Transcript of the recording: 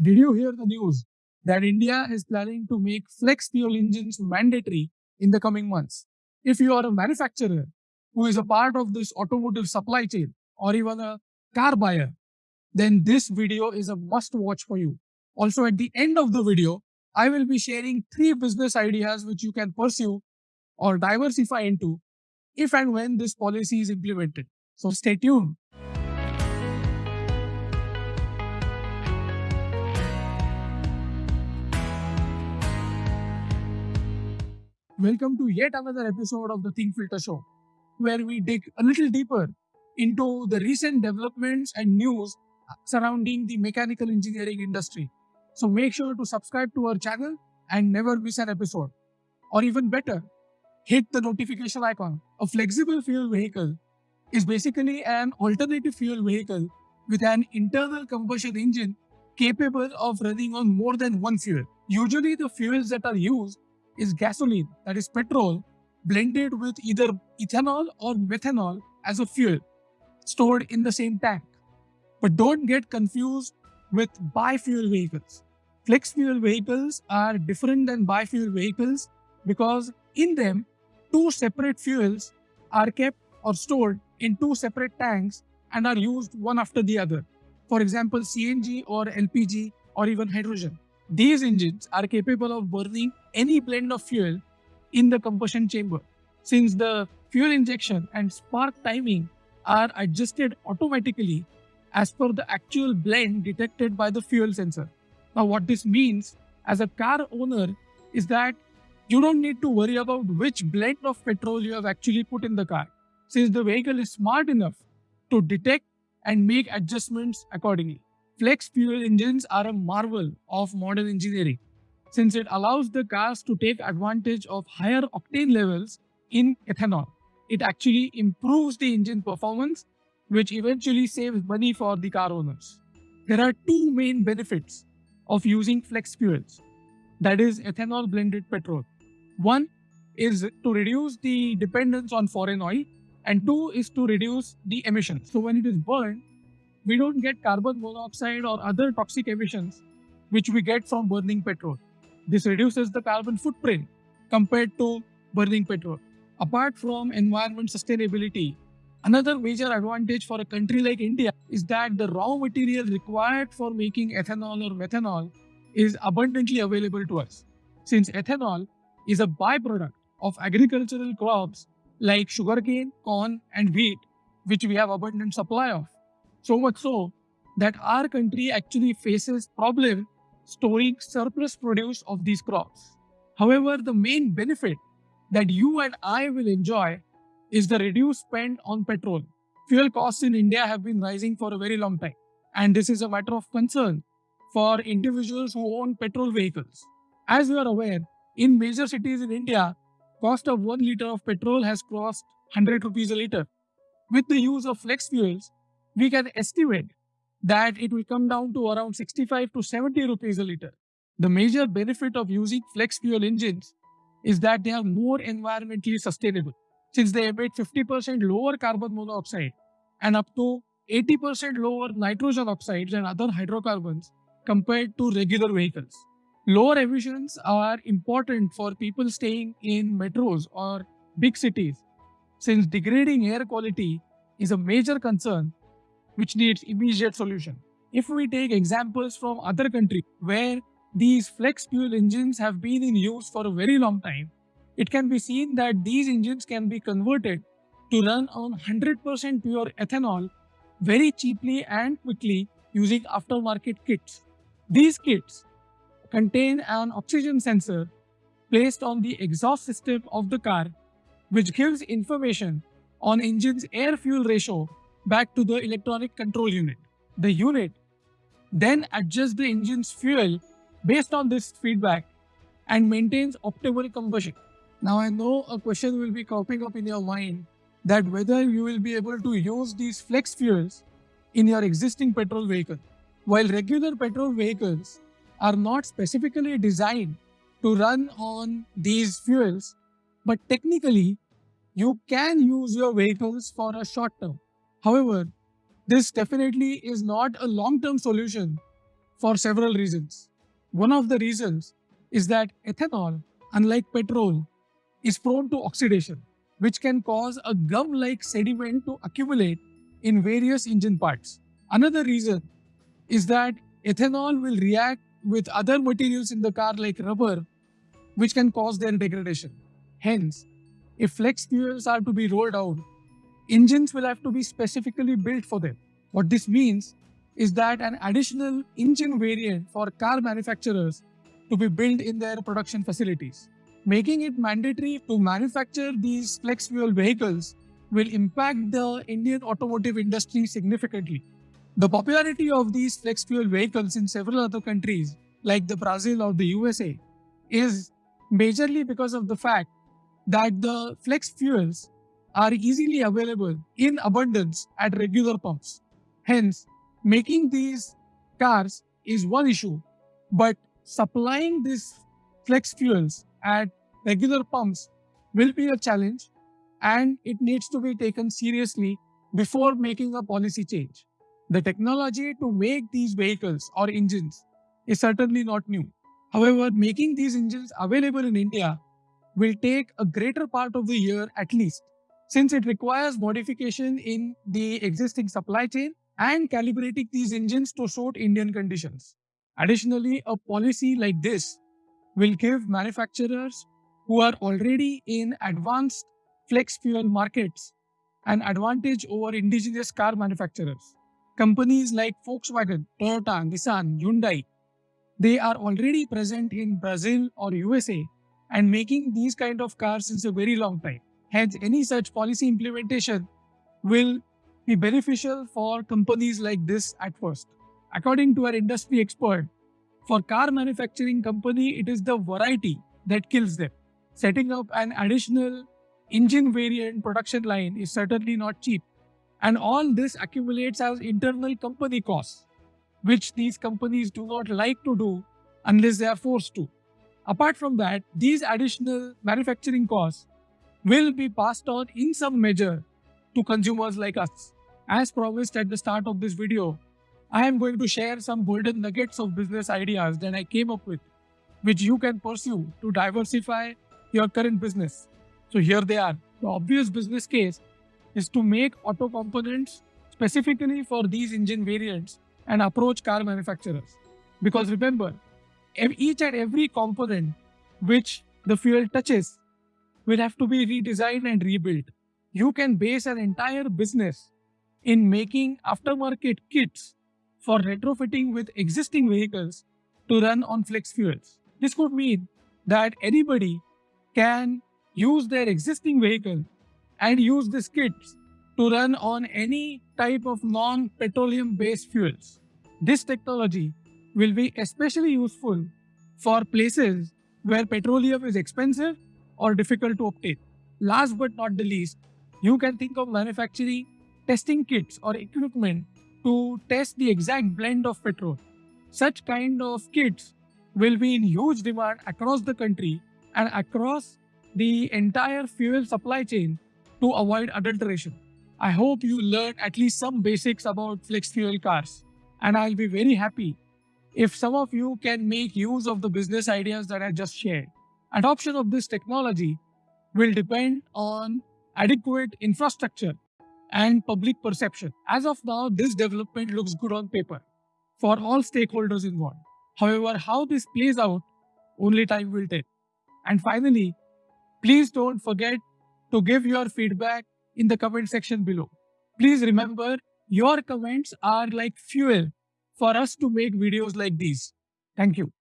Did you hear the news that India is planning to make flex fuel engines mandatory in the coming months? If you are a manufacturer who is a part of this automotive supply chain or even a car buyer, then this video is a must watch for you. Also, at the end of the video, I will be sharing three business ideas which you can pursue or diversify into if and when this policy is implemented. So stay tuned. Welcome to yet another episode of the Think Filter Show, where we dig a little deeper into the recent developments and news surrounding the mechanical engineering industry. So make sure to subscribe to our channel and never miss an episode. Or even better, hit the notification icon. A flexible fuel vehicle is basically an alternative fuel vehicle with an internal combustion engine capable of running on more than one fuel. Usually the fuels that are used is gasoline, that is petrol, blended with either ethanol or methanol as a fuel stored in the same tank. But don't get confused with bi-fuel vehicles. Flex fuel vehicles are different than bi-fuel vehicles because in them, two separate fuels are kept or stored in two separate tanks and are used one after the other. For example, CNG or LPG or even hydrogen. These engines are capable of burning any blend of fuel in the combustion chamber since the fuel injection and spark timing are adjusted automatically as per the actual blend detected by the fuel sensor. Now what this means as a car owner is that you don't need to worry about which blend of petrol you have actually put in the car since the vehicle is smart enough to detect and make adjustments accordingly. Flex fuel engines are a marvel of modern engineering since it allows the cars to take advantage of higher octane levels in ethanol. It actually improves the engine performance, which eventually saves money for the car owners. There are two main benefits of using flex fuels, that is ethanol blended petrol. One is to reduce the dependence on foreign oil and two is to reduce the emissions. So when it is burned, we don't get carbon monoxide or other toxic emissions which we get from burning petrol. This reduces the carbon footprint compared to burning petrol. Apart from environment sustainability, another major advantage for a country like India is that the raw material required for making ethanol or methanol is abundantly available to us. Since ethanol is a byproduct of agricultural crops like sugarcane, corn, and wheat, which we have abundant supply of. So much so that our country actually faces problem storing surplus produce of these crops. However, the main benefit that you and I will enjoy is the reduced spend on petrol. Fuel costs in India have been rising for a very long time. And this is a matter of concern for individuals who own petrol vehicles. As you are aware, in major cities in India, cost of 1 liter of petrol has crossed 100 rupees a liter. With the use of flex fuels, we can estimate that it will come down to around 65 to 70 rupees a liter. The major benefit of using flex fuel engines is that they are more environmentally sustainable since they emit 50% lower carbon monoxide and up to 80% lower nitrogen oxides and other hydrocarbons compared to regular vehicles. Lower emissions are important for people staying in metros or big cities since degrading air quality is a major concern which needs immediate solution. If we take examples from other countries where these flex fuel engines have been in use for a very long time, it can be seen that these engines can be converted to run on 100% pure ethanol very cheaply and quickly using aftermarket kits. These kits contain an oxygen sensor placed on the exhaust system of the car which gives information on engine's air-fuel ratio back to the electronic control unit. The unit then adjusts the engine's fuel based on this feedback and maintains optimal combustion. Now I know a question will be cropping up in your mind that whether you will be able to use these flex fuels in your existing petrol vehicle. While regular petrol vehicles are not specifically designed to run on these fuels, but technically you can use your vehicles for a short term. However, this definitely is not a long-term solution for several reasons. One of the reasons is that ethanol, unlike petrol, is prone to oxidation, which can cause a gum like sediment to accumulate in various engine parts. Another reason is that ethanol will react with other materials in the car like rubber, which can cause their degradation. Hence, if flex fuels are to be rolled out, engines will have to be specifically built for them. What this means is that an additional engine variant for car manufacturers to be built in their production facilities. Making it mandatory to manufacture these flex fuel vehicles will impact the Indian automotive industry significantly. The popularity of these flex fuel vehicles in several other countries, like the Brazil or the USA, is majorly because of the fact that the flex fuels are easily available in abundance at regular pumps. Hence, making these cars is one issue, but supplying these flex fuels at regular pumps will be a challenge and it needs to be taken seriously before making a policy change. The technology to make these vehicles or engines is certainly not new. However, making these engines available in India will take a greater part of the year at least, since it requires modification in the existing supply chain and calibrating these engines to suit Indian conditions. Additionally, a policy like this will give manufacturers who are already in advanced flex fuel markets an advantage over indigenous car manufacturers. Companies like Volkswagen, Toyota, Nissan, Hyundai, they are already present in Brazil or USA and making these kind of cars since a very long time. Hence, any such policy implementation will be beneficial for companies like this at first. According to our industry expert, for car manufacturing company, it is the variety that kills them. Setting up an additional engine variant production line is certainly not cheap. And all this accumulates as internal company costs, which these companies do not like to do unless they are forced to. Apart from that, these additional manufacturing costs will be passed on in some measure to consumers like us. As promised at the start of this video, I am going to share some golden nuggets of business ideas that I came up with, which you can pursue to diversify your current business. So here they are. The obvious business case is to make auto components specifically for these engine variants and approach car manufacturers. Because remember, each and every component which the fuel touches will have to be redesigned and rebuilt. You can base an entire business in making aftermarket kits for retrofitting with existing vehicles to run on flex fuels. This could mean that anybody can use their existing vehicle and use these kits to run on any type of non-petroleum based fuels. This technology will be especially useful for places where petroleum is expensive or difficult to obtain. Last but not the least, you can think of manufacturing testing kits or equipment to test the exact blend of petrol. Such kind of kits will be in huge demand across the country and across the entire fuel supply chain to avoid adulteration. I hope you learned at least some basics about flex fuel cars and I'll be very happy if some of you can make use of the business ideas that I just shared. Adoption of this technology will depend on adequate infrastructure and public perception. As of now, this development looks good on paper for all stakeholders involved. However, how this plays out, only time will tell. And finally, please don't forget to give your feedback in the comment section below. Please remember, your comments are like fuel for us to make videos like these. Thank you.